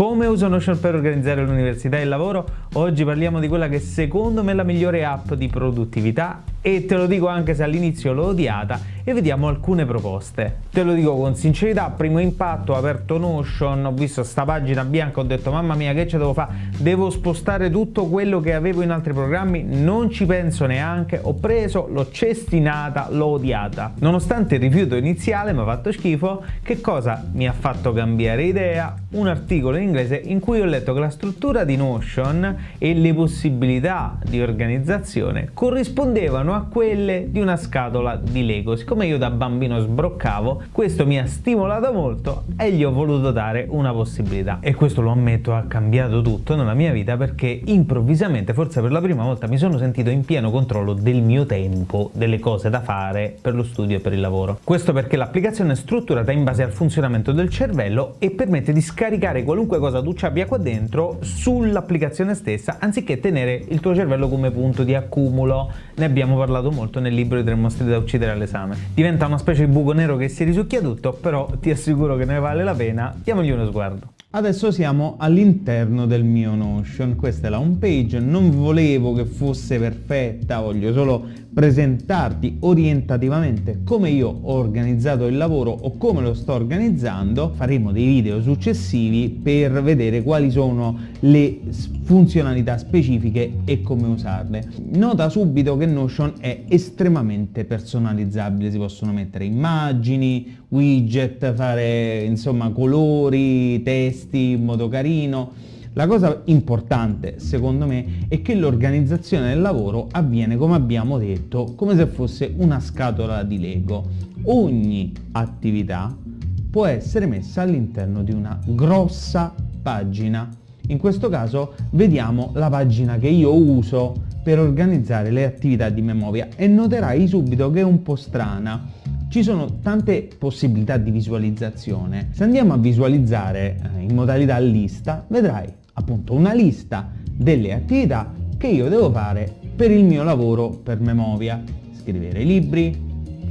Come uso Notion per organizzare l'università e il lavoro? Oggi parliamo di quella che secondo me è la migliore app di produttività e te lo dico anche se all'inizio l'ho odiata e vediamo alcune proposte. Te lo dico con sincerità, primo impatto, ho aperto Notion, ho visto sta pagina bianca, ho detto mamma mia che ce devo fare? Devo spostare tutto quello che avevo in altri programmi, non ci penso neanche, ho preso, l'ho cestinata, l'ho odiata. Nonostante il rifiuto iniziale mi ha fatto schifo, che cosa mi ha fatto cambiare idea? Un articolo in inglese in cui ho letto che la struttura di Notion e le possibilità di organizzazione corrispondevano a quelle di una scatola di Lego. Siccome io da bambino sbroccavo, questo mi ha stimolato molto e gli ho voluto dare una possibilità. E questo lo ammetto ha cambiato tutto nella mia vita perché improvvisamente, forse per la prima volta, mi sono sentito in pieno controllo del mio tempo, delle cose da fare per lo studio e per il lavoro. Questo perché l'applicazione è strutturata in base al funzionamento del cervello e permette di scaricare qualunque cosa tu ci abbia qua dentro sull'applicazione stessa anziché tenere il tuo cervello come punto di accumulo. Ne abbiamo parlato molto nel libro I tre mostri da uccidere all'esame. Diventa una specie di buco nero che si risucchia tutto, però ti assicuro che ne vale la pena. Diamogli uno sguardo. Adesso siamo all'interno del mio Notion, questa è la home page, non volevo che fosse perfetta, voglio solo presentarti orientativamente come io ho organizzato il lavoro o come lo sto organizzando, faremo dei video successivi per vedere quali sono le funzionalità specifiche e come usarle. Nota subito che Notion è estremamente personalizzabile, si possono mettere immagini, widget, fare insomma colori, testi in modo carino. La cosa importante secondo me è che l'organizzazione del lavoro avviene come abbiamo detto come se fosse una scatola di Lego. Ogni attività può essere messa all'interno di una grossa pagina. In questo caso vediamo la pagina che io uso per organizzare le attività di memoria e noterai subito che è un po' strana ci sono tante possibilità di visualizzazione. Se andiamo a visualizzare eh, in modalità lista, vedrai appunto una lista delle attività che io devo fare per il mio lavoro per Memovia. Scrivere libri,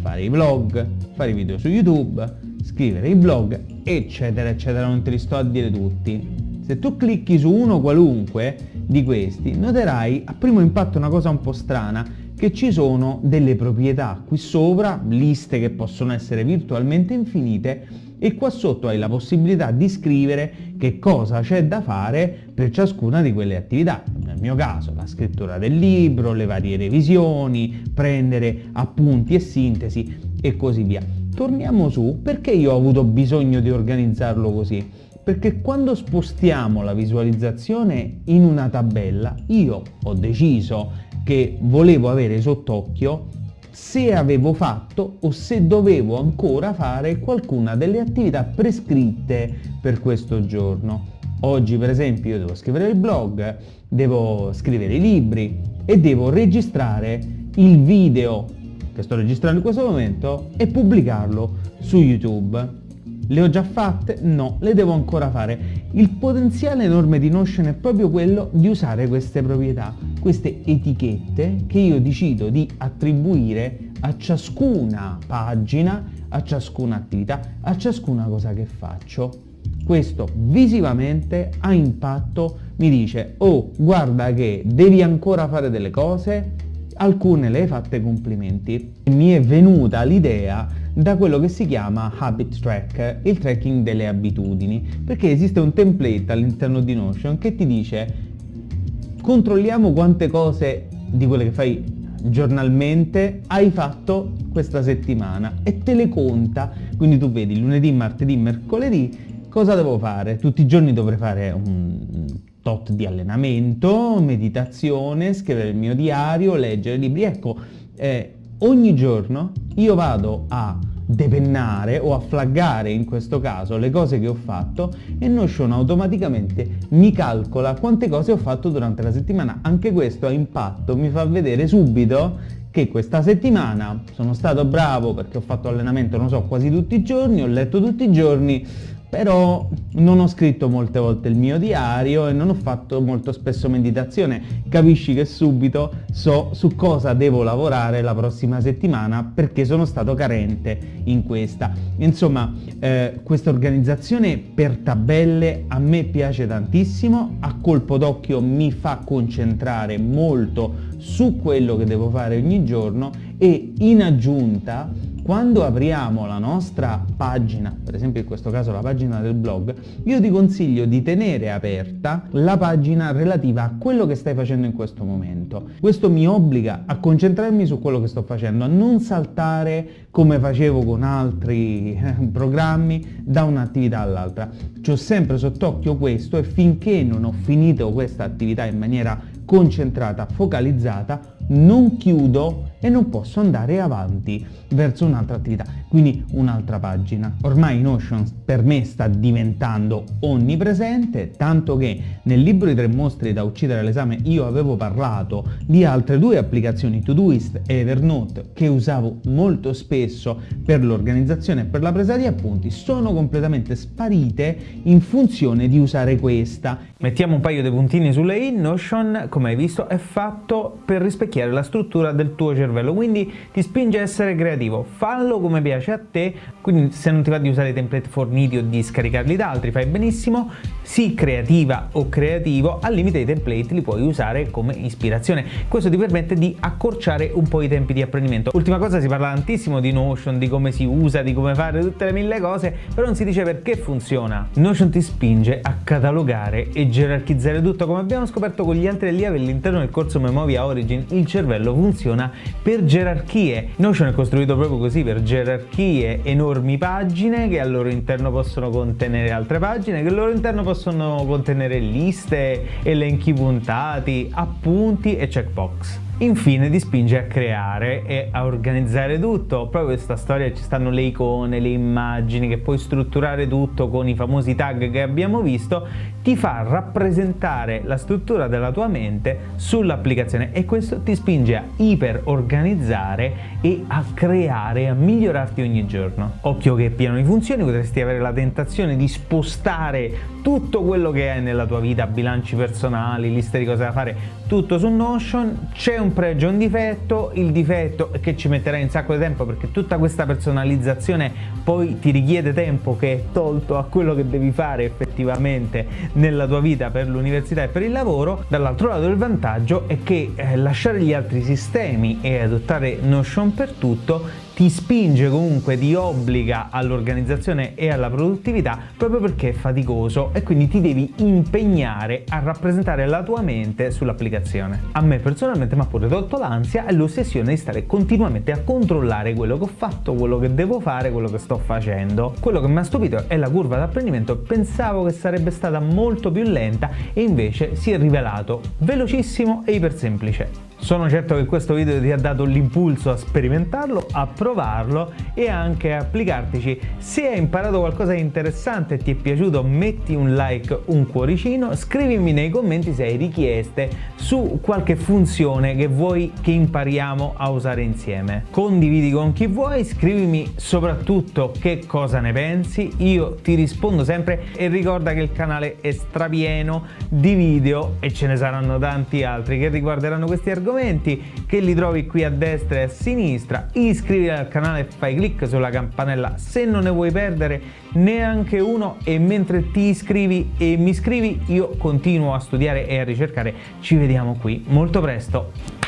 fare i vlog, fare i video su YouTube, scrivere i blog, eccetera, eccetera. Non te li sto a dire tutti. Se tu clicchi su uno qualunque di questi, noterai a primo impatto una cosa un po' strana, che ci sono delle proprietà qui sopra, liste che possono essere virtualmente infinite e qua sotto hai la possibilità di scrivere che cosa c'è da fare per ciascuna di quelle attività. Nel mio caso la scrittura del libro, le varie revisioni, prendere appunti e sintesi e così via. Torniamo su, perché io ho avuto bisogno di organizzarlo così? Perché quando spostiamo la visualizzazione in una tabella, io ho deciso che volevo avere sott'occhio se avevo fatto o se dovevo ancora fare qualcuna delle attività prescritte per questo giorno. Oggi per esempio io devo scrivere il blog, devo scrivere i libri e devo registrare il video che sto registrando in questo momento e pubblicarlo su YouTube. Le ho già fatte? No, le devo ancora fare. Il potenziale enorme di Notion è proprio quello di usare queste proprietà, queste etichette che io decido di attribuire a ciascuna pagina, a ciascuna attività, a ciascuna cosa che faccio. Questo visivamente ha impatto, mi dice, oh guarda che devi ancora fare delle cose, alcune le hai fatte complimenti. Mi è venuta l'idea da quello che si chiama Habit Track, il tracking delle abitudini, perché esiste un template all'interno di Notion che ti dice controlliamo quante cose di quelle che fai giornalmente hai fatto questa settimana e te le conta, quindi tu vedi lunedì, martedì, mercoledì cosa devo fare? Tutti i giorni dovrei fare un tot di allenamento, meditazione, scrivere il mio diario, leggere libri, ecco, eh, ogni giorno io vado a depennare o a flaggare in questo caso le cose che ho fatto e Notion automaticamente mi calcola quante cose ho fatto durante la settimana. Anche questo ha impatto, mi fa vedere subito che questa settimana sono stato bravo perché ho fatto allenamento, non so, quasi tutti i giorni, ho letto tutti i giorni, però non ho scritto molte volte il mio diario e non ho fatto molto spesso meditazione. Capisci che subito so su cosa devo lavorare la prossima settimana perché sono stato carente in questa. Insomma, eh, questa organizzazione per tabelle a me piace tantissimo, a colpo d'occhio mi fa concentrare molto su quello che devo fare ogni giorno e in aggiunta quando apriamo la nostra pagina, per esempio in questo caso la pagina del blog, io ti consiglio di tenere aperta la pagina relativa a quello che stai facendo in questo momento. Questo mi obbliga a concentrarmi su quello che sto facendo, a non saltare come facevo con altri eh, programmi da un'attività all'altra. Ci ho sempre sott'occhio questo e finché non ho finito questa attività in maniera concentrata, focalizzata, non chiudo e non posso andare avanti verso un'altra attività, quindi un'altra pagina. Ormai Notion per me sta diventando onnipresente, tanto che nel libro di tre mostri da uccidere all'esame io avevo parlato di altre due applicazioni, Todoist e Evernote, che usavo molto spesso per l'organizzazione e per la presa di appunti, sono completamente sparite in funzione di usare questa. Mettiamo un paio di puntini sulle i, Notion, come hai visto, è fatto per rispecchiare la struttura del tuo cervello, quindi ti spinge a essere creativo, fallo come piace a te, quindi se non ti va di usare i template forniti o di scaricarli da altri fai benissimo, sii creativa o creativo, al limite i template li puoi usare come ispirazione, questo ti permette di accorciare un po' i tempi di apprendimento. Ultima cosa, si parla tantissimo di Notion, di come si usa, di come fare tutte le mille cose, però non si dice perché funziona. Notion ti spinge a catalogare e gerarchizzare tutto, come abbiamo scoperto con gli altri allievi all'interno del corso Memovia Origin, il cervello funziona per gerarchie. Notion è costruito proprio così, per gerarchie, enormi pagine che al loro interno possono contenere altre pagine, che al loro interno possono contenere liste, elenchi puntati, appunti e checkbox. Infine ti spinge a creare e a organizzare tutto. Proprio questa storia ci stanno le icone, le immagini, che puoi strutturare tutto con i famosi tag che abbiamo visto, ti fa rappresentare la struttura della tua mente sull'applicazione e questo ti spinge a iper organizzare e a creare, a migliorarti ogni giorno. Occhio che è pieno di funzioni, potresti avere la tentazione di spostare tutto quello che hai nella tua vita, bilanci personali, liste di cose da fare, tutto su Notion, c'è un un pregio e un difetto, il difetto è che ci metterai un sacco di tempo perché tutta questa personalizzazione poi ti richiede tempo che è tolto a quello che devi fare effettivamente nella tua vita per l'università e per il lavoro, dall'altro lato il vantaggio è che eh, lasciare gli altri sistemi e adottare Notion per tutto ti spinge comunque, ti obbliga all'organizzazione e alla produttività proprio perché è faticoso e quindi ti devi impegnare a rappresentare la tua mente sull'applicazione. A me personalmente mi ha pure tolto l'ansia e l'ossessione di stare continuamente a controllare quello che ho fatto, quello che devo fare, quello che sto facendo. Quello che mi ha stupito è la curva d'apprendimento, pensavo che sarebbe stata molto più lenta e invece si è rivelato velocissimo e iper semplice. Sono certo che questo video ti ha dato l'impulso a sperimentarlo, a provarlo e anche a applicartici. Se hai imparato qualcosa di interessante e ti è piaciuto metti un like, un cuoricino, scrivimi nei commenti se hai richieste su qualche funzione che vuoi che impariamo a usare insieme. Condividi con chi vuoi, scrivimi soprattutto che cosa ne pensi, io ti rispondo sempre e ricorda che il canale è strapieno di video e ce ne saranno tanti altri che riguarderanno questi argomenti argomenti che li trovi qui a destra e a sinistra. Iscriviti al canale e fai clic sulla campanella se non ne vuoi perdere neanche uno e mentre ti iscrivi e mi iscrivi io continuo a studiare e a ricercare. Ci vediamo qui molto presto.